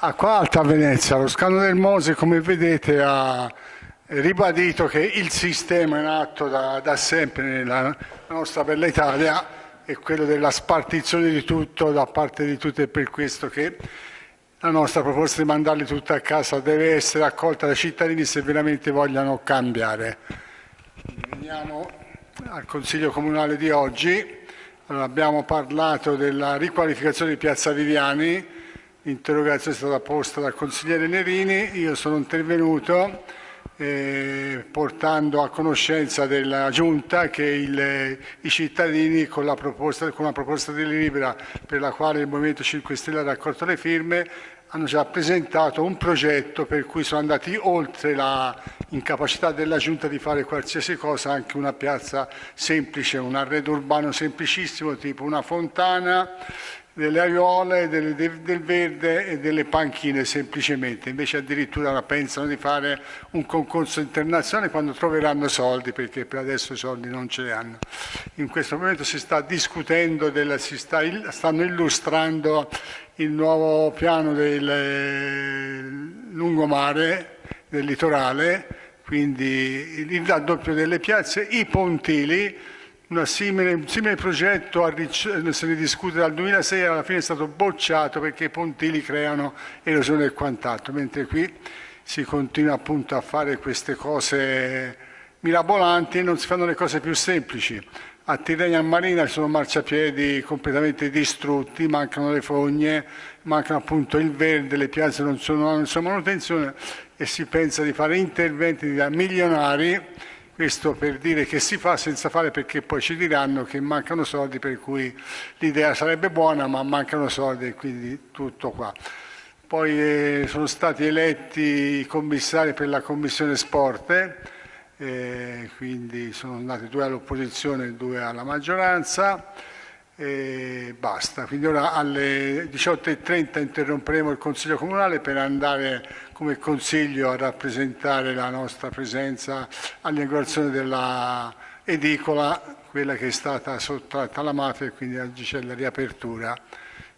Acqua Alta a Venezia, lo scandalo del Mose come vedete ha ribadito che il sistema in atto da, da sempre nella nostra bella Italia è quello della spartizione di tutto da parte di tutti e per questo che la nostra proposta di mandarli tutti a casa deve essere accolta dai cittadini se veramente vogliono cambiare. Veniamo al Consiglio Comunale di oggi. Allora, abbiamo parlato della riqualificazione di Piazza Viviani, L'interrogazione è stata posta dal consigliere Nerini, io sono intervenuto eh, portando a conoscenza della Giunta che il, i cittadini con, la proposta, con una proposta di delibera per la quale il Movimento 5 Stelle ha raccolto le firme hanno già presentato un progetto per cui sono andati oltre l'incapacità della Giunta di fare qualsiasi cosa, anche una piazza semplice, un arredo urbano semplicissimo tipo una fontana, delle aiuole, del, del verde e delle panchine semplicemente, invece addirittura pensano di fare un concorso internazionale quando troveranno soldi, perché per adesso i soldi non ce li hanno. In questo momento si sta discutendo, della, si sta, stanno illustrando il nuovo piano del lungomare, del litorale, quindi il raddoppio delle piazze, i pontili, Un simile progetto se ne discute dal 2006 alla fine è stato bocciato perché i pontili creano erosione e quant'altro, mentre qui si continua appunto a fare queste cose mirabolanti e non si fanno le cose più semplici. A Tirrenia Marina ci sono marciapiedi completamente distrutti, mancano le fogne, mancano appunto il verde, le piazze non sono nessuna manutenzione e si pensa di fare interventi da milionari questo per dire che si fa senza fare perché poi ci diranno che mancano soldi per cui l'idea sarebbe buona ma mancano soldi e quindi tutto qua. Poi eh, sono stati eletti i commissari per la commissione sport, eh, quindi sono andati due all'opposizione e due alla maggioranza e basta. Quindi ora alle 18.30 interromperemo il Consiglio Comunale per andare come Consiglio a rappresentare la nostra presenza all'inaugurazione della edicola, quella che è stata sottratta alla mafia e quindi c'è la riapertura.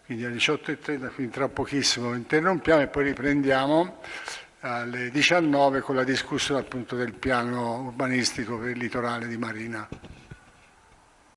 Quindi alle 18.30, quindi tra pochissimo interrompiamo e poi riprendiamo alle 19 con la discussione appunto del piano urbanistico per il litorale di Marina.